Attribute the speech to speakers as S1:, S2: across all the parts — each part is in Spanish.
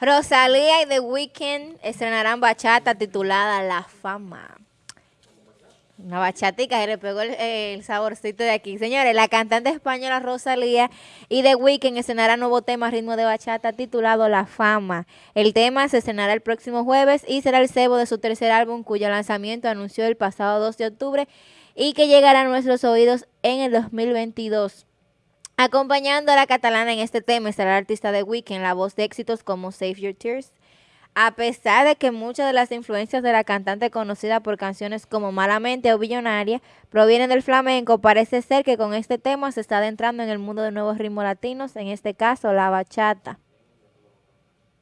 S1: Rosalía y The Weeknd estrenarán bachata titulada La Fama. Una bachatica, se le pegó el, saborcito de aquí. Señores, la cantante española Rosalía y The Weeknd estrenarán nuevo tema ritmo de bachata titulado La Fama. El tema se estrenará el próximo jueves y será el cebo de su tercer álbum cuyo lanzamiento anunció el pasado 2 de octubre y que llegará a nuestros oídos en el 2022. Acompañando a la catalana en este tema estará el artista The Weeknd, la voz de éxitos como Save Your Tears. A pesar de que muchas de las influencias de la cantante conocida por canciones como Malamente o Billonaria provienen del flamenco, parece ser que con este tema se está adentrando en el mundo de nuevos ritmos latinos, en este caso la bachata.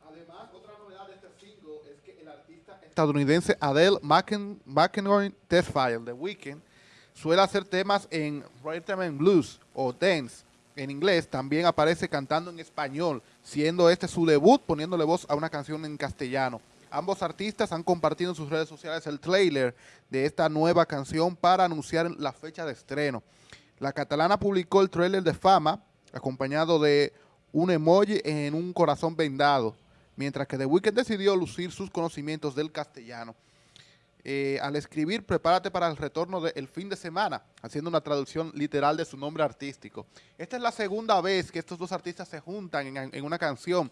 S2: Además, otra novedad de este single es que el artista estadounidense Adele McEnroe Testfile, The Weeknd, suele hacer temas en rhythm and blues o dance en inglés, también aparece cantando en español, siendo este su debut poniéndole voz a una canción en castellano. Ambos artistas han compartido en sus redes sociales el trailer de esta nueva canción para anunciar la fecha de estreno. La catalana publicó el trailer de Fama, acompañado de un emoji en un corazón vendado, mientras que The Weeknd decidió lucir sus conocimientos del castellano eh, al escribir Prepárate para el retorno del fin de semana, haciendo una traducción literal de su nombre artístico. Esta es la segunda vez que estos dos artistas se juntan en, una canción.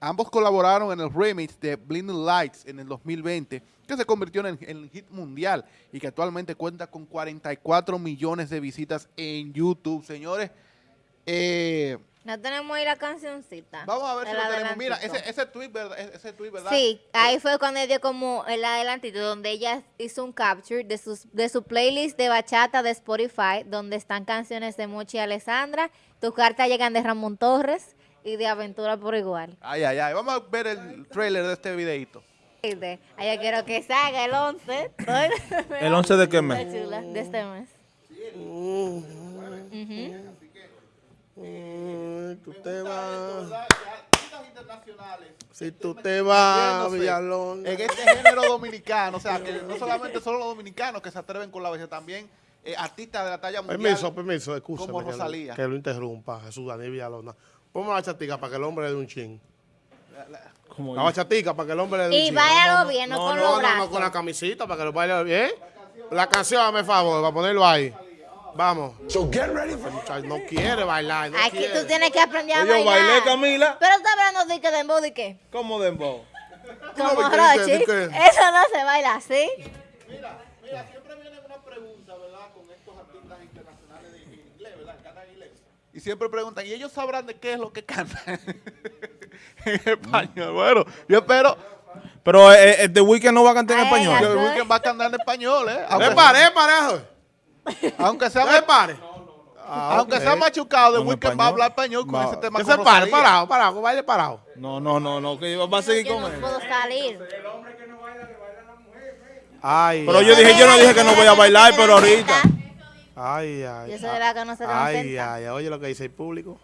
S2: Ambos colaboraron en el remix de Blinding Lights en el 2020, que se convirtió en el hit mundial y que actualmente cuenta con 44 millones de visitas en YouTube. Señores, eh,
S1: no tenemos ahí la cancioncita.
S2: Vamos a ver si lo tenemos. Mira, ese, ese, tweet, ¿verdad? ese tweet, ¿verdad?
S1: Sí, ahí fue cuando dio como el adelantito, donde ella hizo un capture de, sus, de su playlist de bachata de Spotify, donde están canciones de Mochi y Alessandra. Tus cartas llegan de Ramón Torres y de Aventura por igual.
S2: Ay, ay, ay. Vamos a ver el trailer de este videito.
S1: Ay, yo quiero que salga el 11.
S3: ¿El 11 de qué mes?
S1: De este mes. Uh -huh.
S4: Tú te vas. Si tú te vas, Villalón.
S2: En este género dominicano, o sea, que no solamente son los dominicanos que se atreven con la belleza, también eh, artistas de la talla mundial.
S4: Permiso, permiso, excusa.
S2: Como Rosalía.
S4: Que, lo interrumpa, Jesús Daniel Villalona. Ponme la chatica para que el hombre le dé un chin. La, bachatica para que el hombre le dé un
S1: chin. Y váyalo bien, no, con los brazos.
S4: No, con la camisita para que lo baile bien. La canción, hazme favor, para ponerlo ahí. Vamos.
S5: So get ready for...
S4: No quiere bailar. No
S1: Aquí
S4: quiere.
S1: tú tienes que aprender a
S3: Oye,
S1: bailar.
S3: bailé, Camila.
S1: Pero está hablando de que dembow de qué.
S3: ¿Cómo dembow?
S1: Como
S4: No,
S1: Rochi. Eso no se baila así.
S2: Mira, mira, siempre viene una pregunta, ¿verdad? Con estos artistas internacionales de inglés, ¿verdad? Cantan inglés. Y siempre preguntan, ¿y ellos sabrán de qué es lo que cantan? en español. Bueno, yo espero...
S3: Pero eh, eh, The Weeknd no va a cantar en español.
S2: el Weeknd va a cantar en español, ¿eh? Aunque,
S4: Me paré, parejo.
S2: Aunque sea,
S4: Me pare.
S2: aunque sea machucado, The
S3: Con
S2: Weeknd va a hablar español con ese tema
S4: Que se pare, parado, parado, baile parado.
S3: No, no, no, no, que va a seguir con
S1: no
S3: él.
S1: puedo salir.
S4: Ay,
S3: Pero
S4: ay,
S3: yo dije, yo no dije que no voy a bailar, pero ahorita.
S4: ay, ay.
S1: Yo soy de la que no se
S4: ay, ay, oye lo que dice el público.